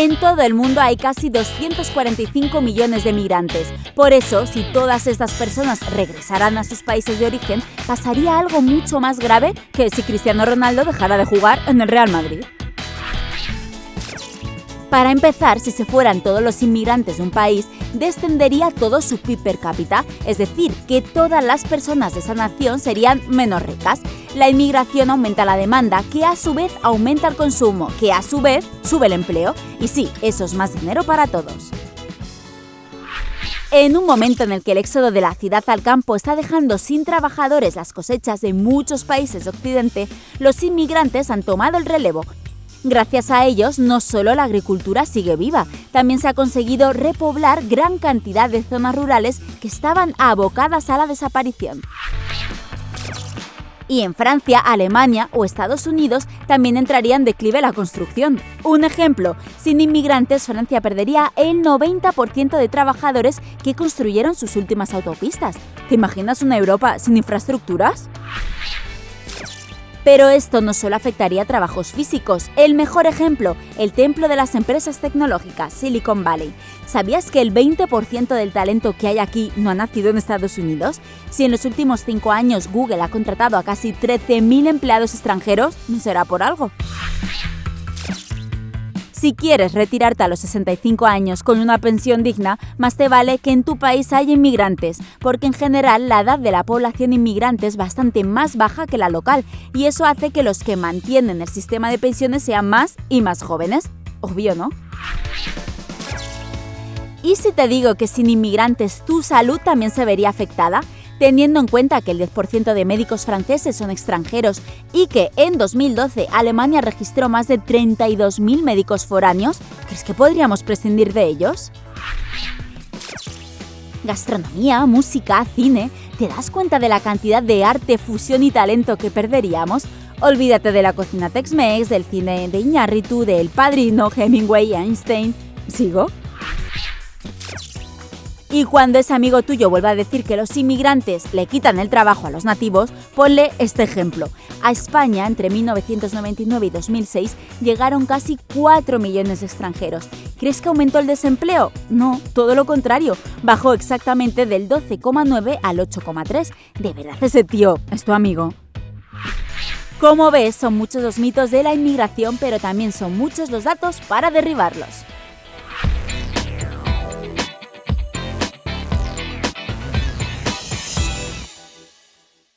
En todo el mundo hay casi 245 millones de migrantes. Por eso, si todas estas personas regresaran a sus países de origen, pasaría algo mucho más grave que si Cristiano Ronaldo dejara de jugar en el Real Madrid. Para empezar, si se fueran todos los inmigrantes de un país, descendería todo su PIB per cápita, es decir, que todas las personas de esa nación serían menos ricas. La inmigración aumenta la demanda, que a su vez aumenta el consumo, que a su vez sube el empleo. Y sí, eso es más dinero para todos. En un momento en el que el éxodo de la ciudad al campo está dejando sin trabajadores las cosechas de muchos países de Occidente, los inmigrantes han tomado el relevo Gracias a ellos, no solo la agricultura sigue viva, también se ha conseguido repoblar gran cantidad de zonas rurales que estaban abocadas a la desaparición. Y en Francia, Alemania o Estados Unidos también entraría en declive la construcción. Un ejemplo, sin inmigrantes Francia perdería el 90% de trabajadores que construyeron sus últimas autopistas. ¿Te imaginas una Europa sin infraestructuras? Pero esto no solo afectaría a trabajos físicos. El mejor ejemplo, el templo de las empresas tecnológicas, Silicon Valley. ¿Sabías que el 20% del talento que hay aquí no ha nacido en Estados Unidos? Si en los últimos cinco años Google ha contratado a casi 13.000 empleados extranjeros, ¿no será por algo? Si quieres retirarte a los 65 años con una pensión digna, más te vale que en tu país haya inmigrantes, porque en general la edad de la población inmigrante es bastante más baja que la local, y eso hace que los que mantienen el sistema de pensiones sean más y más jóvenes. Obvio, ¿no? ¿Y si te digo que sin inmigrantes tu salud también se vería afectada? Teniendo en cuenta que el 10% de médicos franceses son extranjeros y que en 2012 Alemania registró más de 32.000 médicos foráneos, ¿crees que podríamos prescindir de ellos? Gastronomía, música, cine, ¿te das cuenta de la cantidad de arte, fusión y talento que perderíamos? Olvídate de la cocina Tex-Mex, del cine de Iñárritu, del Padrino, Hemingway, Einstein. ¿Sigo? Y cuando ese amigo tuyo vuelva a decir que los inmigrantes le quitan el trabajo a los nativos, ponle este ejemplo. A España, entre 1999 y 2006, llegaron casi 4 millones de extranjeros. ¿Crees que aumentó el desempleo? No, todo lo contrario. Bajó exactamente del 12,9 al 8,3. De verdad, ese tío es tu amigo. Como ves, son muchos los mitos de la inmigración, pero también son muchos los datos para derribarlos.